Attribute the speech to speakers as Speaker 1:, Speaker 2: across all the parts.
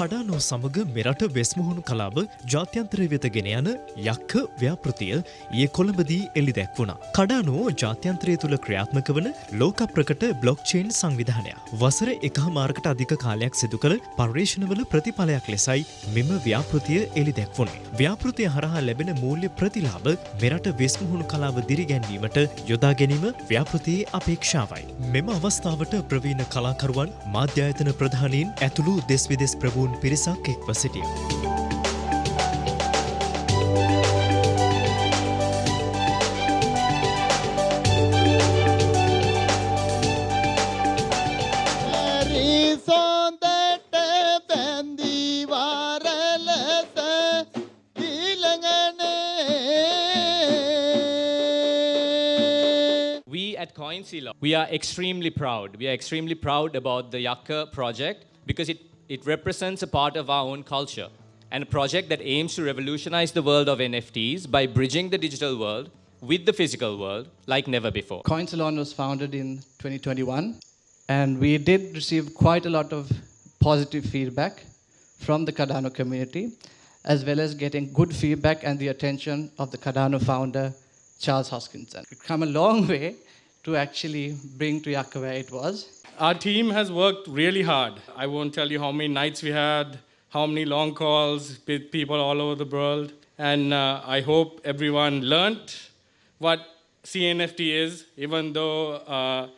Speaker 1: කඩානෝ සමග මෙරට වෙස්මුහුණු කලාව ජාත්‍යන්තරය වෙත ගෙන යන යක්ක ව්‍යාපෘතිය ඒ කොළඹදී එලි දැක්වුණා. කඩානෝ ජාත්‍යන්ත්‍රය තුළ ක්‍රියාත්මක වන ලෝක ප්‍රකට බ්ලොක්්චේන් සංවිධානය. වසර එකහමාරකට අධික කාලයක් සිදු කළ පර්යේෂණවල ප්‍රතිඵලයක් ලෙසයි මෙම ව්‍යාපෘතිය එලි දැක්වුණේ. ව්‍යාපෘතිය හරහා ලැබෙන මූල්‍ය ප්‍රතිලාභ මෙරට වෙස්මුහුණු කලාව දිරිගැන්වීමට යොදා ගැනීම ව්‍යාපෘතියේ අපේක්ෂාවයි. මෙම අවස්ථාවට ප්‍රවීණ කලාකරුවන් මාධ්‍යායතන ප්‍රධානීන් ඇතුළු දෙස් විදෙස් ප්‍රභූන් පිරිසක් එක්ව සිටිය.
Speaker 2: සොන්දට බැන්දිවාරලස දීලඟනේ
Speaker 3: We at CoinSilo, we are extremely proud. We are extremely proud about the Yakka project because it, it represents a part of our own culture and a project that aims to revolutionize the world of NFTs by bridging the digital world with the physical world like never before.
Speaker 4: Coinsalon was founded in 2021, and we did receive quite a lot of positive feedback from the Cardano community, as well as getting good feedback and the attention of the Cardano founder, Charles Hoskinson. We've come a long way to actually bring to where it was.
Speaker 5: Our team has worked really hard. I won't tell you how many nights we had, how many long calls with people all over the world. And uh, I hope everyone learnt what CNFT is, even though uh,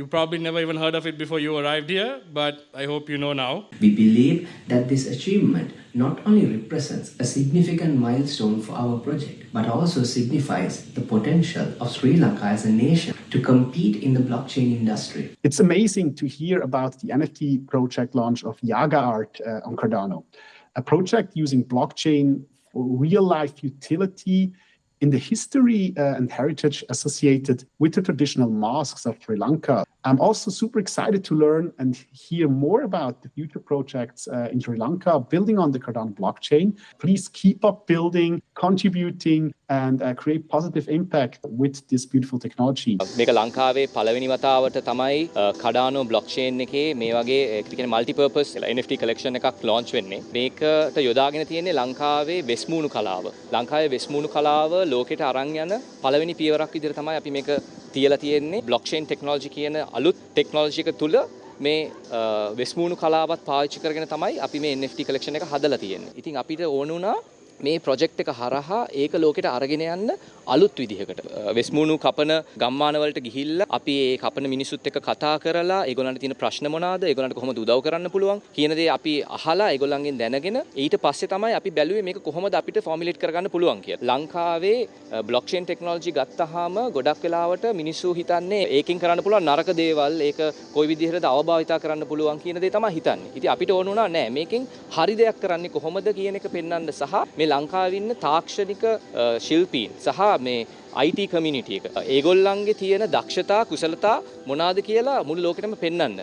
Speaker 5: you probably never even heard of it before you arrived here, but I hope you know now.
Speaker 6: We believe that this achievement not only represents a significant milestone for our project, but also signifies the potential of Sri Lanka as a nation to compete in the blockchain industry.
Speaker 7: It's amazing to hear about the NFT project launch of Yaga Art uh, on Cardano, a project using blockchain for real life utility in the history uh, and heritage associated with the traditional masks of Sri Lanka. I'm also super excited to learn and hear more about the future projects uh, in Sri Lanka building on the Cardano blockchain. Please keep up building, contributing, and uh, create positive impact with this beautiful technology.
Speaker 3: මේක ලංකාවේ පළවෙනි වතාවට තමයි කඩානෝ blockchain එකේ මේ වගේ ක්‍රිකෙන මල්ටිපර්පස් NFT collection එකක් launch වෙන්නේ මේකට යොදාගෙන තියෙන්නේ ලංකාවේ වෙස්මූුණු කලාව ලංකාවේ වෙස්මූුණු කලාව ලෝකෙට අරං යන පළවෙනි පියවරක් විදිර තමයි අපි මේක තියල තියෙන්නේ බ්ලොක්්ෂේන් ටෙක්නෝජි කියන අලුත් ටෙක්නෝජික තුළ මේ වෙස්මූුණු කලාවත් පාච්චි කරගෙන තමයි අපි මේ NFT කලෙක්ෂණ එක හදලා තියෙන්නේ. ඉතින් අපිට ඕනුනා මේ ප්‍රොජෙක්් එක හරහා ඒක ලෝකෙට අරගෙන යන්න අලුත් විදිහකට වෙස්මුණු කපන ගම්මානවලට ගිහිල්ල අපි ඒ කපන මිනිසුත් එක්ක කතා කරලා ඒගොල්ලන්ට තියෙන ප්‍රශ්න මොනවාද ඒගොල්ලන්ට කොහොමද උදව් කරන්න පුළුවන් කියන දේ අපි අහලා ඒගොල්ලන්ගෙන් දැනගෙන ඊට පස්සේ තමයි අපි බැලුවේ මේක කොහොමද අපිට ෆෝමියුලේට් කරගන්න පුළුවන් කියලා. ලංකාවේ බ්ලොක්චේන් ටෙක්නොලොජි ගත්තාම ගොඩක් වෙලාවට මිනිස්සු හිතන්නේ ඒකෙන් කරන්න පුළුවන් නරක දේවල් ඒක කොයි විදිහටද අවභාවිතා කරන්න පුළුවන් කියන දේ තමයි හිතන්නේ. ඉතින් අපිට ඕන වුණා නෑ මේකෙන් හරි දෙයක් කරන්නේ කොහොමද කියන එක පෙන්වන්න සහ මේ ලංකාවේ ඉන්න තාක්ෂණික ශිල්පීන් සහ මේ IT කමියුනිටි එක. ඒගොල්ලන්ගේ තියෙන දක්ෂතා කුසලතා මොනවාද කියලා මුළු ලෝකෙටම පෙන්වන්න.